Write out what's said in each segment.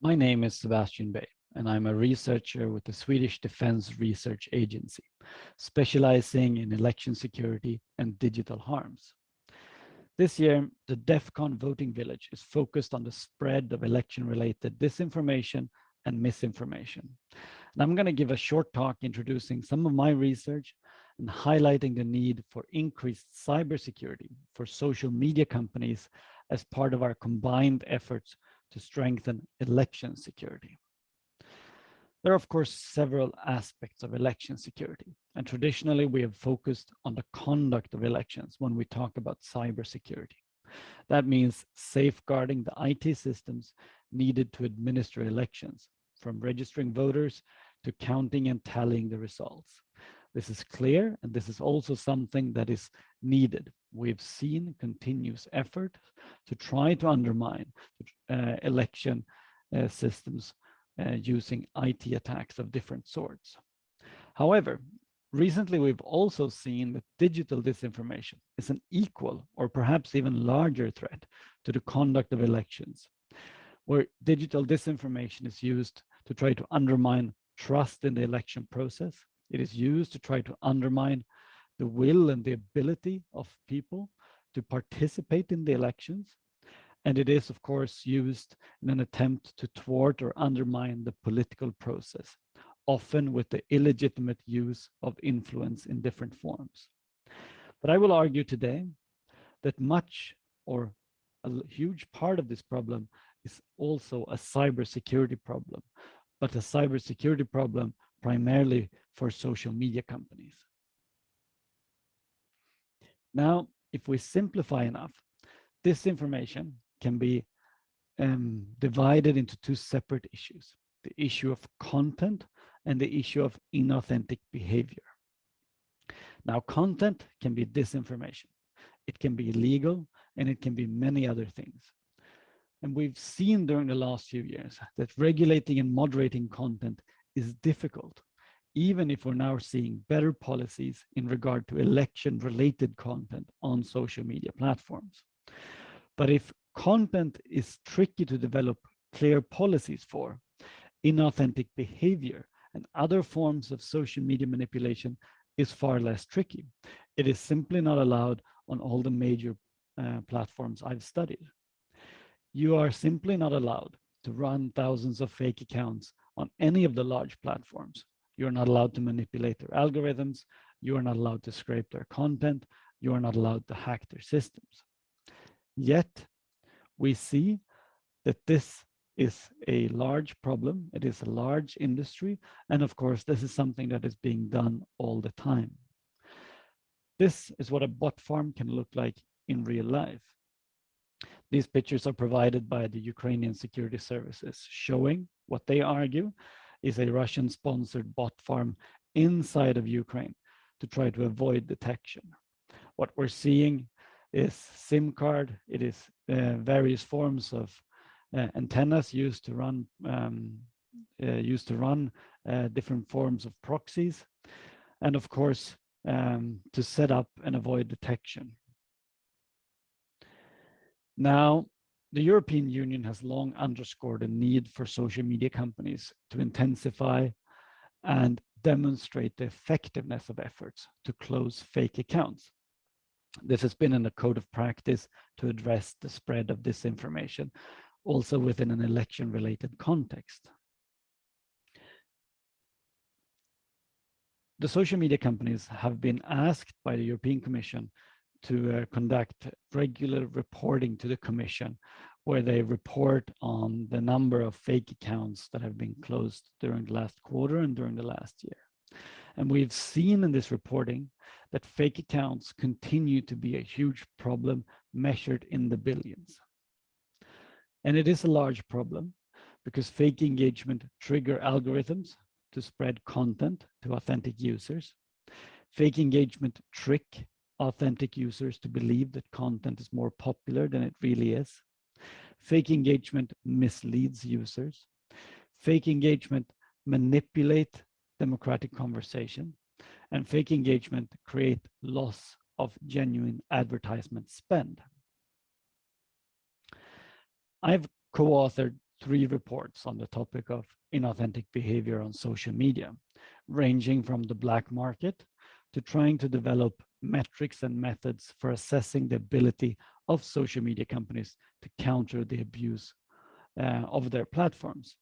My name is Sebastian Bay, and I'm a researcher with the Swedish Defense Research Agency, specializing in election security and digital harms. This year, the DEF CON voting village is focused on the spread of election-related disinformation and misinformation. And I'm going to give a short talk introducing some of my research and highlighting the need for increased cybersecurity for social media companies as part of our combined efforts to strengthen election security. There are, of course, several aspects of election security, and traditionally we have focused on the conduct of elections when we talk about cybersecurity. That means safeguarding the IT systems needed to administer elections, from registering voters to counting and tallying the results. This is clear, and this is also something that is needed. We've seen continuous effort to try to undermine uh, election uh, systems uh, using IT attacks of different sorts. However, recently we've also seen that digital disinformation is an equal or perhaps even larger threat to the conduct of elections, where digital disinformation is used to try to undermine trust in the election process. It is used to try to undermine the will and the ability of people to participate in the elections. And it is, of course, used in an attempt to thwart or undermine the political process, often with the illegitimate use of influence in different forms. But I will argue today that much or a huge part of this problem is also a cybersecurity problem, but a cybersecurity problem primarily for social media companies. Now, if we simplify enough, this information can be um, divided into two separate issues, the issue of content and the issue of inauthentic behavior. Now, content can be disinformation. It can be illegal and it can be many other things. And we've seen during the last few years that regulating and moderating content is difficult, even if we're now seeing better policies in regard to election related content on social media platforms. But if content is tricky to develop clear policies for. Inauthentic behavior and other forms of social media manipulation is far less tricky. It is simply not allowed on all the major uh, platforms I've studied. You are simply not allowed to run thousands of fake accounts on any of the large platforms. You're not allowed to manipulate their algorithms. You are not allowed to scrape their content. You are not allowed to hack their systems. Yet, we see that this is a large problem. It is a large industry. And of course, this is something that is being done all the time. This is what a bot farm can look like in real life. These pictures are provided by the Ukrainian security services, showing what they argue is a Russian sponsored bot farm inside of Ukraine to try to avoid detection. What we're seeing is SIM card. It is uh, various forms of uh, antennas used to run um, uh, used to run uh, different forms of proxies, and of course um, to set up and avoid detection. Now, the European Union has long underscored a need for social media companies to intensify and demonstrate the effectiveness of efforts to close fake accounts. This has been in a code of practice to address the spread of disinformation, also within an election-related context. The social media companies have been asked by the European Commission to uh, conduct regular reporting to the Commission where they report on the number of fake accounts that have been closed during the last quarter and during the last year. And we've seen in this reporting that fake accounts continue to be a huge problem measured in the billions. And it is a large problem because fake engagement trigger algorithms to spread content to authentic users. Fake engagement trick authentic users to believe that content is more popular than it really is. Fake engagement misleads users. Fake engagement manipulate democratic conversation and fake engagement create loss of genuine advertisement spend. I've co-authored three reports on the topic of inauthentic behavior on social media, ranging from the black market to trying to develop metrics and methods for assessing the ability of social media companies to counter the abuse uh, of their platforms.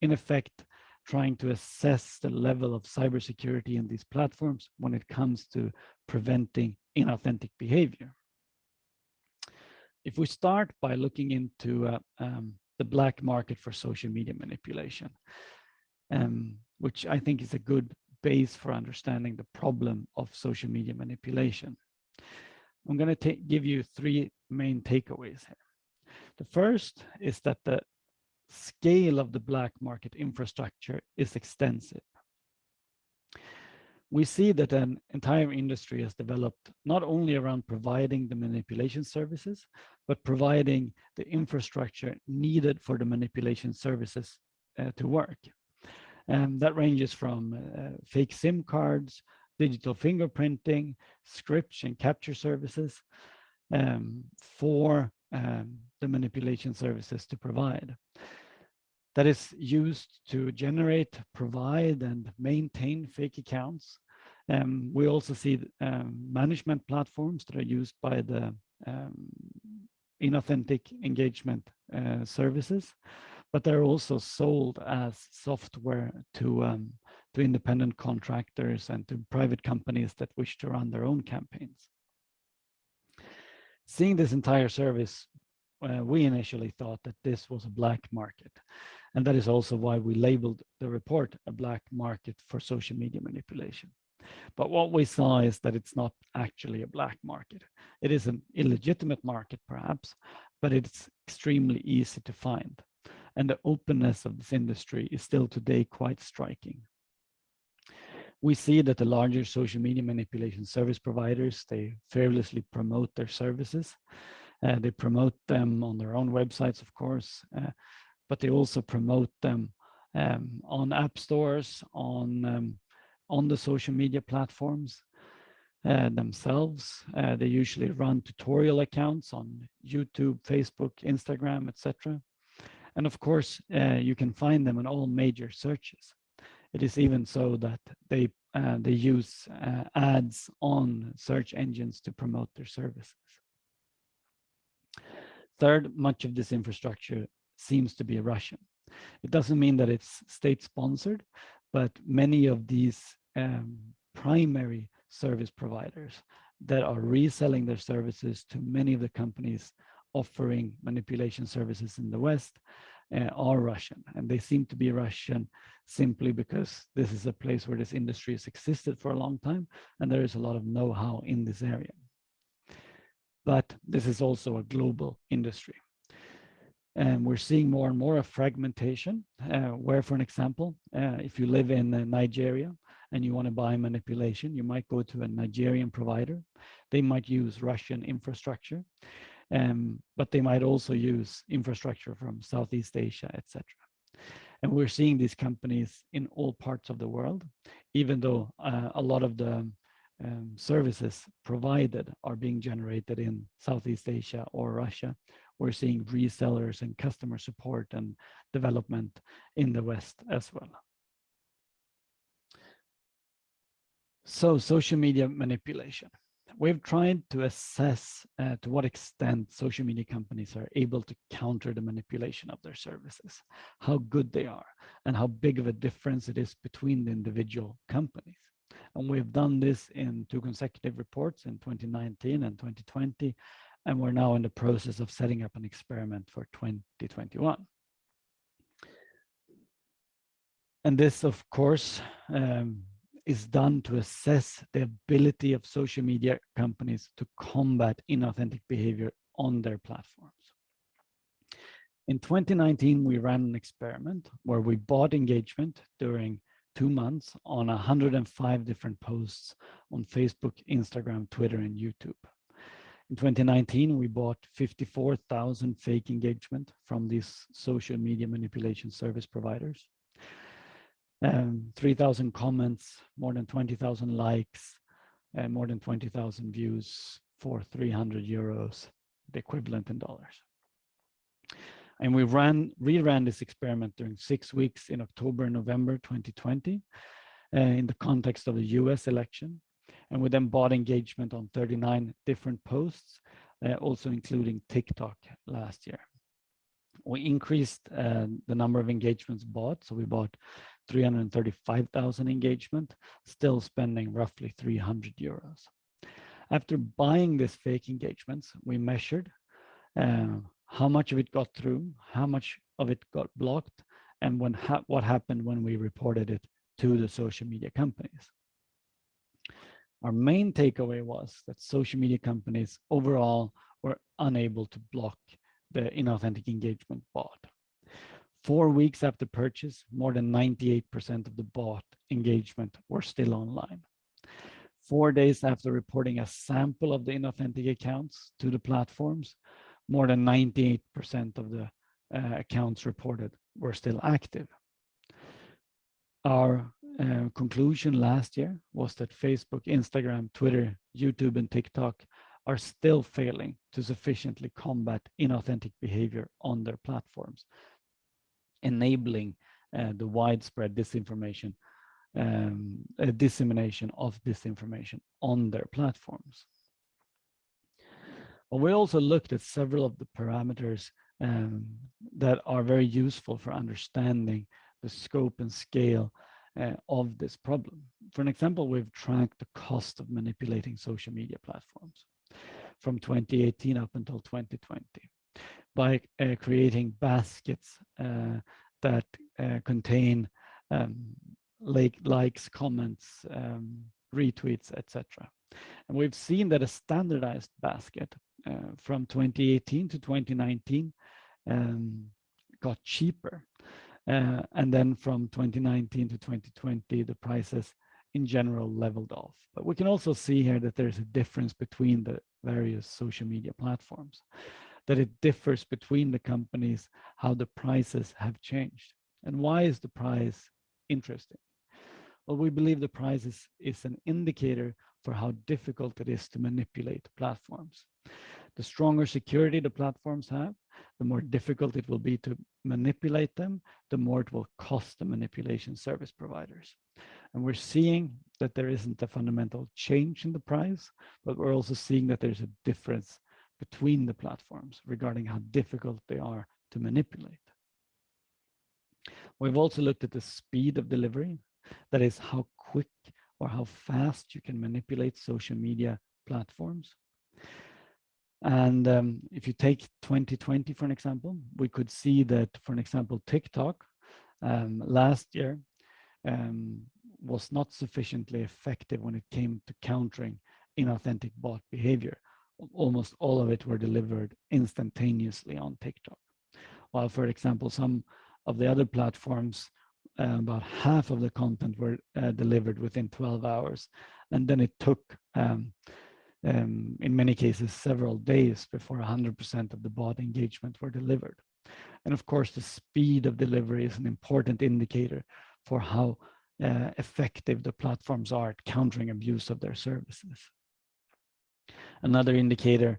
In effect, trying to assess the level of cybersecurity in these platforms when it comes to preventing inauthentic behavior. If we start by looking into uh, um, the black market for social media manipulation, um, which I think is a good base for understanding the problem of social media manipulation. I'm going to give you three main takeaways here. The first is that the scale of the black market infrastructure is extensive. We see that an entire industry has developed not only around providing the manipulation services, but providing the infrastructure needed for the manipulation services uh, to work. And that ranges from uh, fake SIM cards, digital fingerprinting, scripts and captcha services um, for um, the manipulation services to provide. That is used to generate, provide, and maintain fake accounts. Um, we also see um, management platforms that are used by the um, inauthentic engagement uh, services, but they're also sold as software to um, to independent contractors and to private companies that wish to run their own campaigns. Seeing this entire service, uh, we initially thought that this was a black market. And that is also why we labeled the report a black market for social media manipulation. But what we saw is that it's not actually a black market. It is an illegitimate market, perhaps, but it's extremely easy to find. And the openness of this industry is still today quite striking we see that the larger social media manipulation service providers, they fearlessly promote their services. Uh, they promote them on their own websites, of course, uh, but they also promote them um, on app stores, on, um, on the social media platforms uh, themselves. Uh, they usually run tutorial accounts on YouTube, Facebook, Instagram, etc. And of course, uh, you can find them in all major searches. It is even so that they uh, they use uh, ads on search engines to promote their services. Third, much of this infrastructure seems to be Russian. It doesn't mean that it's state sponsored, but many of these um, primary service providers that are reselling their services to many of the companies offering manipulation services in the West uh, are Russian. And they seem to be Russian simply because this is a place where this industry has existed for a long time and there is a lot of know-how in this area. But this is also a global industry. And we're seeing more and more of fragmentation, uh, where, for an example, uh, if you live in uh, Nigeria and you want to buy manipulation, you might go to a Nigerian provider. They might use Russian infrastructure um, but they might also use infrastructure from Southeast Asia, etc. And we're seeing these companies in all parts of the world, even though uh, a lot of the um, services provided are being generated in Southeast Asia or Russia. We're seeing resellers and customer support and development in the West as well. So social media manipulation we've tried to assess uh, to what extent social media companies are able to counter the manipulation of their services, how good they are, and how big of a difference it is between the individual companies. And we've done this in two consecutive reports in 2019 and 2020, and we're now in the process of setting up an experiment for 2021. And this, of course, um, is done to assess the ability of social media companies to combat inauthentic behavior on their platforms. In 2019, we ran an experiment where we bought engagement during two months on 105 different posts on Facebook, Instagram, Twitter, and YouTube. In 2019, we bought 54,000 fake engagement from these social media manipulation service providers um, 3,000 comments, more than 20,000 likes, and more than 20,000 views for 300 euros, the equivalent in dollars. And we ran reran this experiment during six weeks in October and November 2020 uh, in the context of the US election. And we then bought engagement on 39 different posts, uh, also including TikTok last year. We increased uh, the number of engagements bought. So we bought 335,000 engagement, still spending roughly 300 euros. After buying these fake engagements, we measured uh, how much of it got through, how much of it got blocked, and when ha what happened when we reported it to the social media companies. Our main takeaway was that social media companies overall were unable to block the inauthentic engagement bot. Four weeks after purchase, more than 98% of the bought engagement were still online. Four days after reporting a sample of the inauthentic accounts to the platforms, more than 98% of the uh, accounts reported were still active. Our uh, conclusion last year was that Facebook, Instagram, Twitter, YouTube, and TikTok are still failing to sufficiently combat inauthentic behavior on their platforms, enabling uh, the widespread disinformation, um, uh, dissemination of disinformation on their platforms. But we also looked at several of the parameters um, that are very useful for understanding the scope and scale uh, of this problem. For an example, we've tracked the cost of manipulating social media platforms from 2018 up until 2020 by uh, creating baskets uh, that uh, contain um, like likes, comments, um, retweets, etc. And we've seen that a standardized basket uh, from 2018 to 2019 um, got cheaper. Uh, and then from 2019 to 2020, the prices in general leveled off. But we can also see here that there's a difference between the various social media platforms, that it differs between the companies, how the prices have changed. And why is the price interesting? Well, we believe the price is, is an indicator for how difficult it is to manipulate platforms. The stronger security the platforms have, the more difficult it will be to manipulate them, the more it will cost the manipulation service providers. And we're seeing that there isn't a fundamental change in the price, but we're also seeing that there's a difference between the platforms regarding how difficult they are to manipulate. We've also looked at the speed of delivery, that is how quick or how fast you can manipulate social media platforms. And um, if you take 2020, for an example, we could see that, for an example, TikTok um, last year um, was not sufficiently effective when it came to countering inauthentic bot behavior. Almost all of it were delivered instantaneously on TikTok. While, for example, some of the other platforms, uh, about half of the content were uh, delivered within 12 hours. And then it took um, um, in many cases several days before 100% of the bot engagement were delivered. And of course, the speed of delivery is an important indicator for how uh, effective the platforms are at countering abuse of their services. Another indicator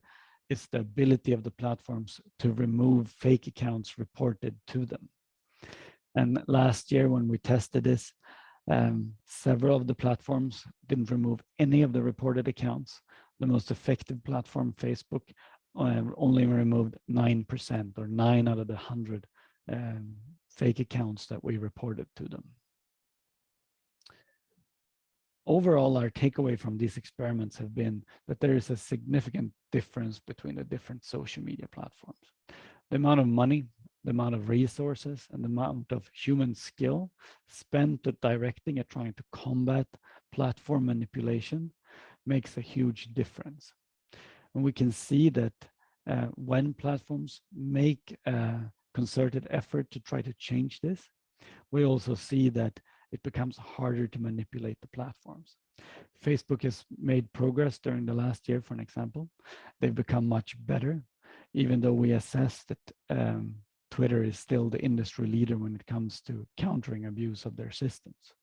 is the ability of the platforms to remove fake accounts reported to them. And last year when we tested this, um, several of the platforms didn't remove any of the reported accounts, the most effective platform, Facebook, uh, only removed 9% or 9 out of the 100 um, fake accounts that we reported to them. Overall, our takeaway from these experiments have been that there is a significant difference between the different social media platforms. The amount of money, the amount of resources, and the amount of human skill spent at directing and trying to combat platform manipulation makes a huge difference. And we can see that uh, when platforms make a concerted effort to try to change this, we also see that it becomes harder to manipulate the platforms. Facebook has made progress during the last year, for an example. They've become much better, even though we assess that um, Twitter is still the industry leader when it comes to countering abuse of their systems.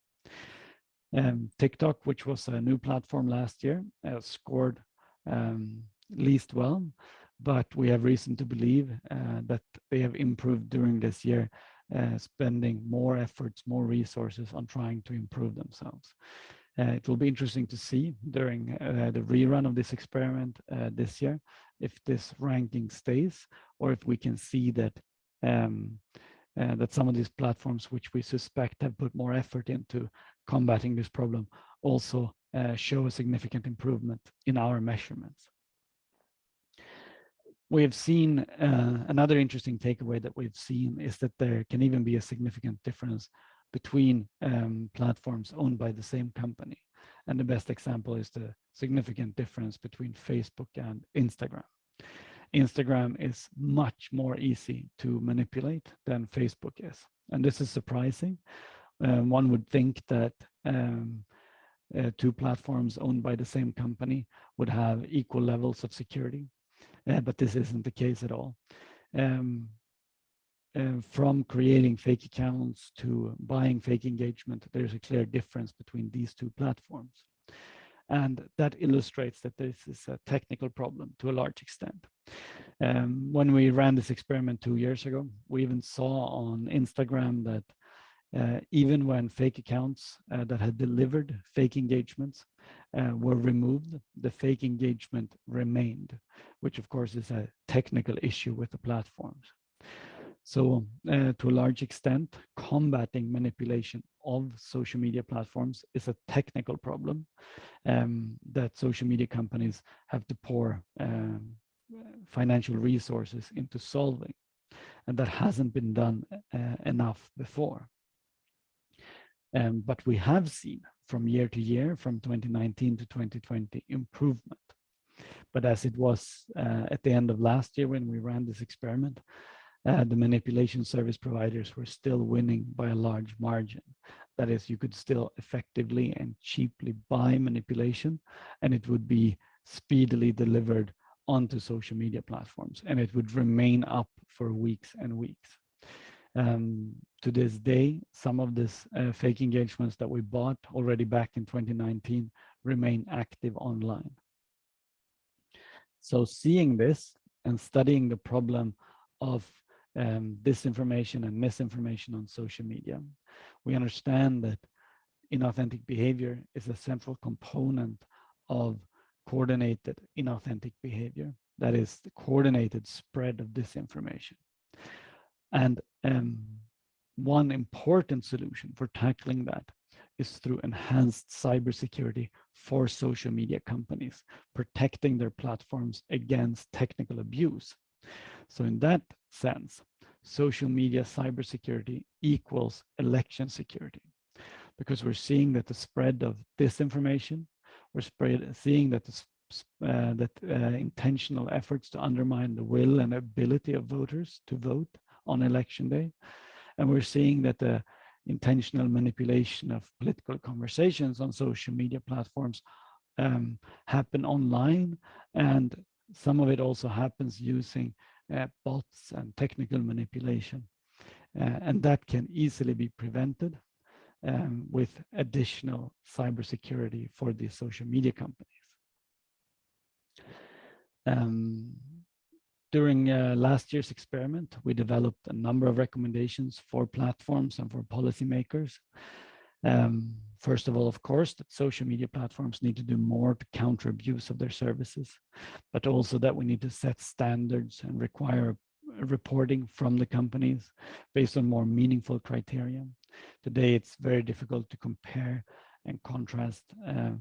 Um, TikTok, which was a new platform last year, uh, scored um, least well, but we have reason to believe uh, that they have improved during this year, uh, spending more efforts, more resources on trying to improve themselves. Uh, it will be interesting to see during uh, the rerun of this experiment uh, this year if this ranking stays or if we can see that um, uh, that some of these platforms which we suspect have put more effort into combating this problem also show a significant improvement in our measurements. We have seen uh, another interesting takeaway that we've seen is that there can even be a significant difference between um, platforms owned by the same company. And the best example is the significant difference between Facebook and Instagram. Instagram is much more easy to manipulate than Facebook is. And this is surprising. Um, one would think that um, uh, two platforms owned by the same company would have equal levels of security, uh, but this isn't the case at all. Um, uh, from creating fake accounts to buying fake engagement, there's a clear difference between these two platforms. And that illustrates that this is a technical problem to a large extent. Um, when we ran this experiment two years ago, we even saw on Instagram that even when fake accounts uh, that had delivered fake engagements uh, were removed, the fake engagement remained, which of course is a technical issue with the platforms. So uh, to a large extent, combating manipulation of social media platforms is a technical problem um, that social media companies have to pour um, financial resources into solving. And that hasn't been done uh, enough before. Um, but we have seen from year to year, from 2019 to 2020, improvement. But as it was uh, at the end of last year when we ran this experiment, uh, the manipulation service providers were still winning by a large margin. That is, you could still effectively and cheaply buy manipulation and it would be speedily delivered onto social media platforms and it would remain up for weeks and weeks. Um, to this day, some of these uh, fake engagements that we bought already back in 2019 remain active online. So seeing this and studying the problem of um, disinformation and misinformation on social media, we understand that inauthentic behavior is a central component of coordinated inauthentic behavior. That is the coordinated spread of disinformation. And um, one important solution for tackling that is through enhanced cybersecurity for social media companies, protecting their platforms against technical abuse. So in that sense, social media cybersecurity equals election security because we're seeing that the spread of disinformation, we're spread, seeing that the uh, that uh, intentional efforts to undermine the will and ability of voters to vote on election day. And we're seeing that the intentional manipulation of political conversations on social media platforms um, happen online and some of it also happens using uh, bots and technical manipulation. Uh, and that can easily be prevented um, with additional cybersecurity for the social media companies. Um, during uh, last year's experiment, we developed a number of recommendations for platforms and for policymakers. Um, first of all, of course, that social media platforms need to do more to counter abuse of their services, but also that we need to set standards and require reporting from the companies based on more meaningful criteria. Today, it's very difficult to compare and contrast uh,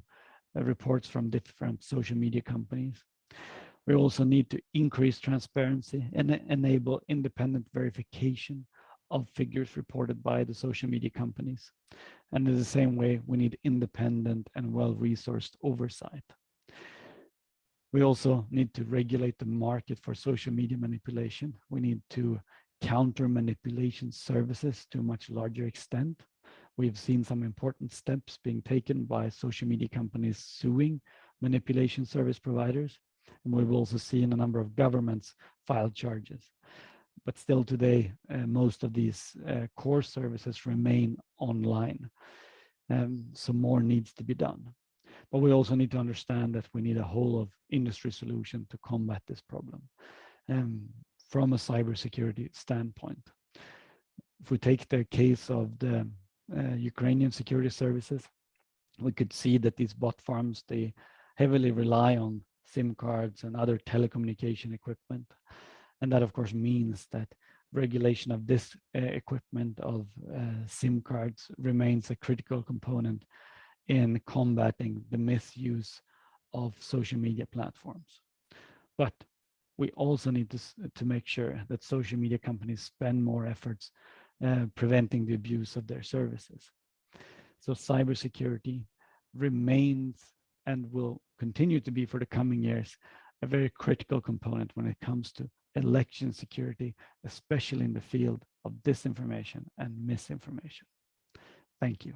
reports from different social media companies. We also need to increase transparency and enable independent verification of figures reported by the social media companies. And in the same way, we need independent and well-resourced oversight. We also need to regulate the market for social media manipulation. We need to counter manipulation services to a much larger extent. We've seen some important steps being taken by social media companies suing manipulation service providers. And we've also seen a number of governments file charges but still today, uh, most of these uh, core services remain online. Um, so more needs to be done. But we also need to understand that we need a whole of industry solution to combat this problem um, from a cybersecurity standpoint. If we take the case of the uh, Ukrainian security services, we could see that these bot farms, they heavily rely on SIM cards and other telecommunication equipment. And that of course means that regulation of this uh, equipment of uh, SIM cards remains a critical component in combating the misuse of social media platforms. But we also need to, to make sure that social media companies spend more efforts uh, preventing the abuse of their services. So cybersecurity remains and will continue to be for the coming years a very critical component when it comes to election security, especially in the field of disinformation and misinformation. Thank you.